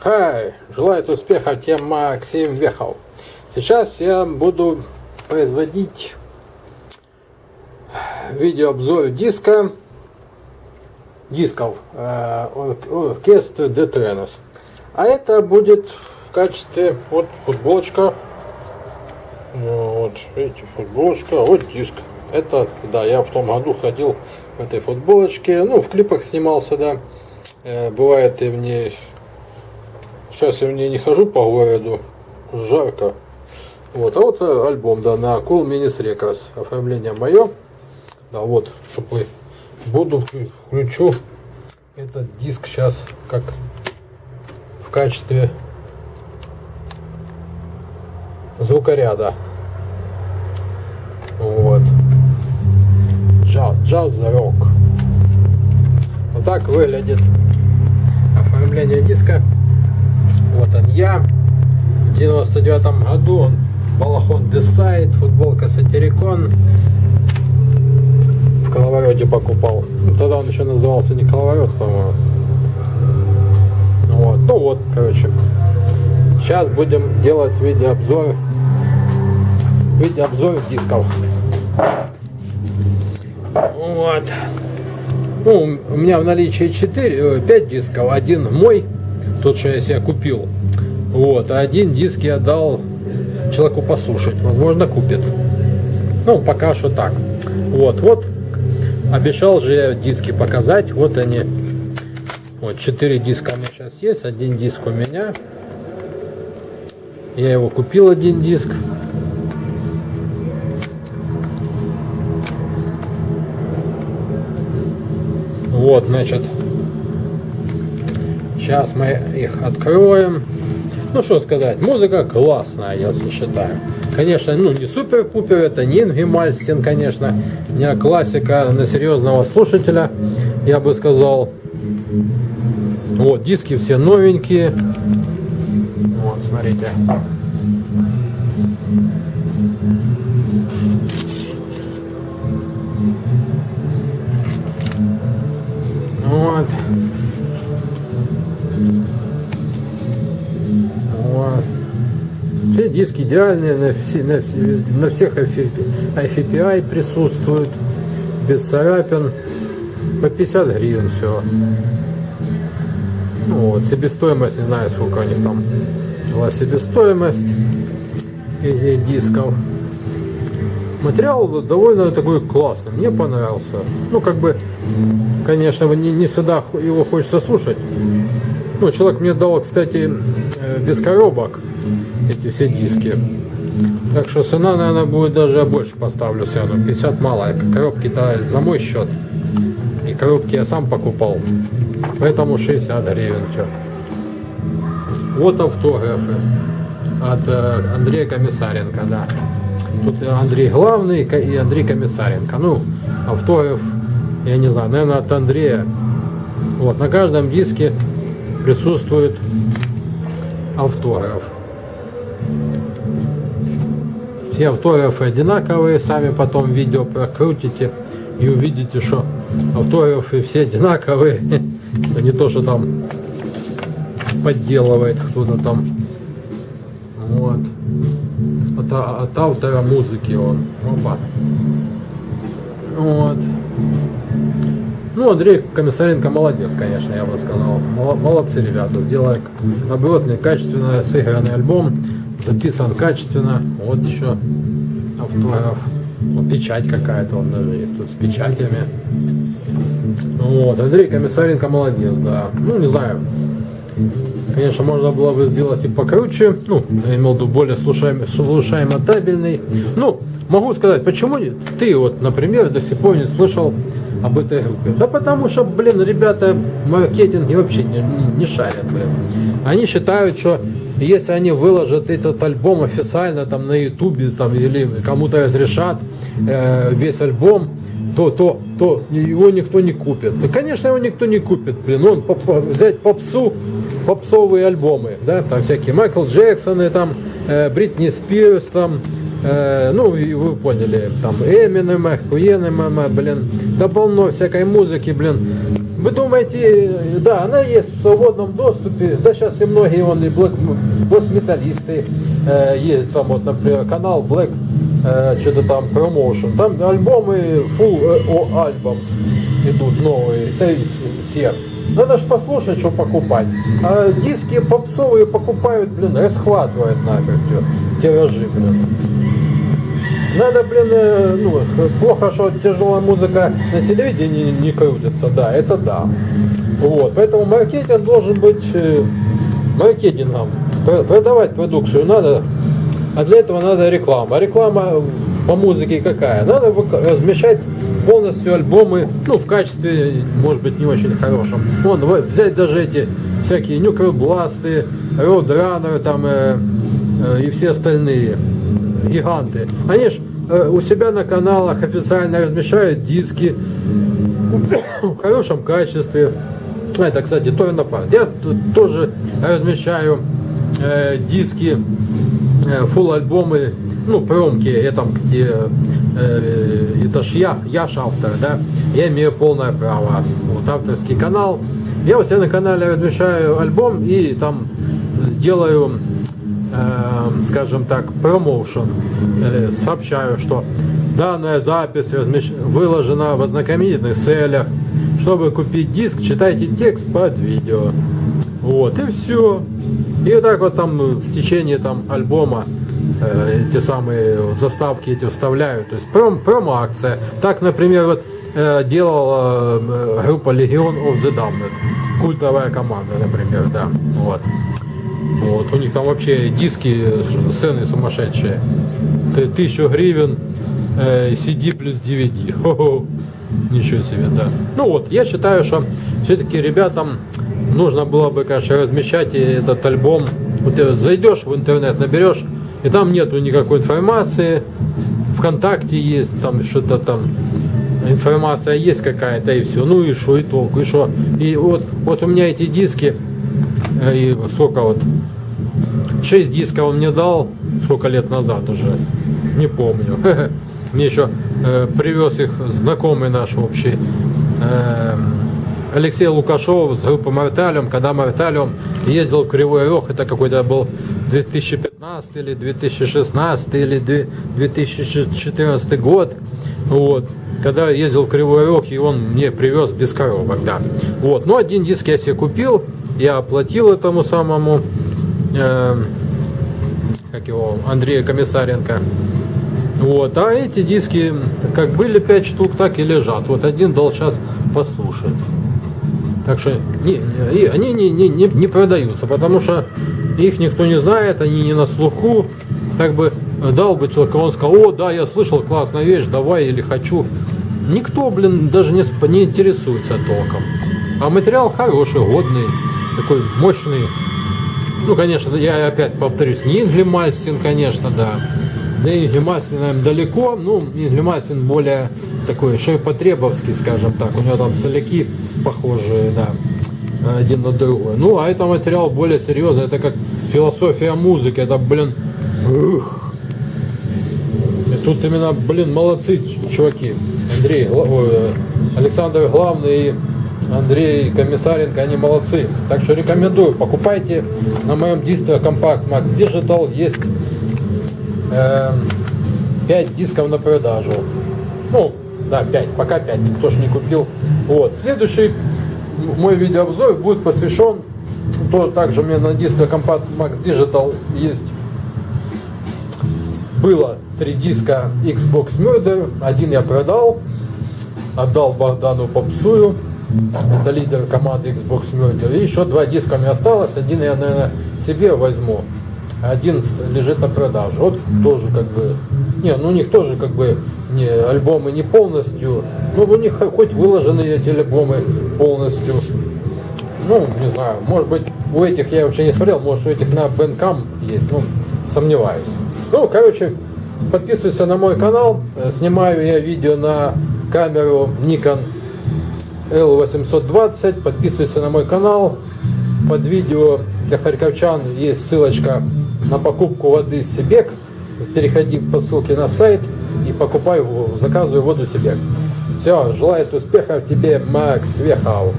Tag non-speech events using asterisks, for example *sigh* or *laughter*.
Хай! Желает успеха тем Максим Вехов. Сейчас я буду производить видеообзор диска дисков э, оркестра Детренос. А это будет в качестве вот футболочка. Вот, видите, футболочка, вот диск. Это, да, я в том году ходил в этой футболочке, ну, в клипах снимался, да. Э, бывает и в ней, сейчас я в ней не хожу по городу, жарко. Вот, а вот э, альбом, да, на Cool Minis Records, оформление мое. Да, вот, чтобы буду, включу этот диск сейчас как в качестве звукоряда. Вот. Джаз, джаз, рок. Вот так выглядит оформление диска. Вот он я. В 99 году он балахон Десайд, футболка Сатирикон. В коловороте покупал. Ну, тогда он еще назывался не коловорот, по-моему. Вот. Ну вот, короче. Сейчас будем делать видеообзор видеообзор дисков. Вот. Ну, у меня в наличии 4, 5 дисков. Один мой, тот, что я себе купил. Вот. А один диск я дал человеку послушать. Возможно, купит. Ну, пока что так. Вот, вот. Обещал же я диски показать. Вот они. Вот, 4 диска у меня сейчас есть. Один диск у меня. Я его купил, один диск. Вот, значит, сейчас мы их откроем. Ну, что сказать, музыка классная, я считаю. Конечно, ну, не супер-пупер, это не Инги Мальстин, конечно, не классика на серьезного слушателя, я бы сказал. Вот, диски все новенькие. Вот, смотрите. Вот. Все диски идеальные, на, все, на, на всех IFPI присутствуют, без царапин, по 50 гривен все. Ну вот, себестоимость, не знаю сколько у них там была себестоимость этих дисков. Материал довольно такой классный, мне понравился. Ну, как бы, конечно, не, не всегда его хочется слушать. Ну, человек мне дал, кстати, э, без коробок эти все диски. Так что цена, наверное, будет даже больше поставлю цену. 50 мало. Коробки-то за мой счет. И коробки я сам покупал. Поэтому 60 гривен. Что. Вот автографы от э, Андрея Комиссаренко, да. Тут Андрей Главный и Андрей Комиссаренко. Ну, автограф, я не знаю, наверное, от Андрея. Вот, на каждом диске присутствует автограф. Все автографы одинаковые, сами потом видео прокрутите и увидите, что автографы все одинаковые. *laughs* Не то, что там подделывает кто-то там. Вот от, от автора музыки он. Опа. Вот. Ну, Андрей Комиссаренко молодец, конечно, я бы сказал. Молодцы ребята, сделали добротный, качественно сыгранный альбом, записан качественно. Вот еще автограф. Вот печать какая-то он даже есть тут с печатями. Вот, Андрей Комиссаренко молодец, да. Ну, не знаю, Конечно, можно было бы сделать и покруче, ну, я имел в виду более слушаемо, слушаемо табельный. Ну, могу сказать, почему ты вот, например, до сих пор не слышал об этой группе? Да потому что, блин, ребята маркетинг вообще не, не, шарят, блин. Они считают, что если они выложат этот альбом официально там на ютубе там или кому-то разрешат э, весь альбом, то, то, то его никто не купит. Да, конечно, его никто не купит, блин. Он поп, взять попсу, попсовые альбомы, да, там всякие Майкл Джексоны, там, э, Бритни Спирс, там, ну, и вы поняли, там, Эминема, Хуенема, блин, да полно всякой музыки, блин. Вы думаете, да, она есть в свободном доступе, да, сейчас и многие, вон, и блэк, блэк-металлисты, э, есть там, вот, например, канал Black, э, что-то там, Promotion, там альбомы, full альбомс идут новые, и все. Надо ж послушать, что покупать. А диски попсовые покупают, блин, расхватывают нафиг тиражи, блин. Надо, блин, э, ну, плохо, что тяжелая музыка на телевидении не крутится, да, это да. Вот, поэтому маркетинг должен быть э, маркетингом. Продавать продукцию надо, а для этого надо реклама. Реклама по музыке какая? Надо размещать полностью альбомы, ну, в качестве, может быть, не очень хорошем. Вон, взять даже эти всякие нюкробласты, роудранеры там э, э, и все остальные гиганты. Они ж э, у себя на каналах официально размещают диски в хорошем качестве. А, это, кстати, тоже напад. Я тоже размещаю э, диски, э, фул альбомы, ну, промки, там где э, это ж я, я ж автор, да, я имею полное право. Вот авторский канал. Я у себя на канале размещаю альбом и там делаю, э, скажем так, промоушен. Э, сообщаю, что данная запись размещ... выложена в ознакомительных целях. Чтобы купить диск, читайте текст под видео. Вот, и все. И вот так вот там в течение там альбома э, эти самые заставки эти вставляют. То есть пром, промо-акция. Так, например, вот э, делала э, группа Legion of the Damned. Культовая команда, например, да. Вот. Вот, у них там вообще диски, сцены сумасшедшие. Тысячу гривен, э, CD плюс DVD. Хо-хо. Ничего себе, да. Ну вот, я считаю, что все-таки ребятам нужно было бы, конечно, размещать этот альбом. Вот зайдешь в интернет, наберешь и там нету никакой информации. Вконтакте есть, там что-то там информация есть какая-то и все. Ну и что, и толку, и что. И вот, вот у меня эти диски, и сколько вот, 6 дисков он мне дал, сколько лет назад уже, не помню. *laughs* Мне еще э, привез их знакомый наш общий, э, Алексей Лукашов с группой Марталиум, когда Марталиум ездил в Кривой Рог, это какой-то был 2015 или 2016 или 2014 год, вот, когда ездил в Кривой Рог, и он мне привез без коробок, да. Вот, ну, один диск я себе купил, я оплатил этому самому, э, как его, Андрея Комиссаренко, вот, а эти диски, как были 5 штук, так и лежат. Вот один дал сейчас послушать. Так что не, не, они не, не, не, не продаются, потому что их никто не знает, они не на слуху. Как бы дал бы человек, он сказал, о, да, я слышал, классная вещь, давай или хочу. Никто, блин, даже не, не интересуется толком. А материал хороший, годный, такой мощный. Ну, конечно, я опять повторюсь, не Инглимастин, конечно, да. Да и Инглимастин, наверное, далеко. Ну, Инглимастин более такой ширпотребовский, скажем так. У него там соляки похожие, да один на другой. Ну, а это материал более серьезный, это как философия музыки, это, блин, ух. И тут именно, блин, молодцы чуваки. Андрей, ой, Александр Главный Андрей Комиссаренко, они молодцы. Так что рекомендую, покупайте на моем диске Compact Max Digital, есть э, 5 дисков на продажу. Ну, да, 5, пока 5, никто же не купил. Вот, следующий мой видеообзор будет посвящен, то также у меня на диске Compact Max Digital есть, было три диска Xbox Murder, один я продал, отдал Богдану Попсую, это лидер команды Xbox Murder, и еще два диска мне осталось, один я, наверное, себе возьму, один лежит на продаже, вот тоже как бы, не, ну у них тоже как бы не, альбомы не полностью, ну у них хоть выложены эти альбомы полностью, ну не знаю, может быть у этих я вообще не смотрел, может у этих на Bandcamp есть, ну сомневаюсь. Ну, короче, подписывайся на мой канал, э, снимаю я видео на камеру Nikon L820, подписывайся на мой канал, под видео для харьковчан есть ссылочка на покупку воды Сибек переходи по ссылке на сайт и покупай, заказывай воду себе. Все, желает успеха тебе, Макс Вехау.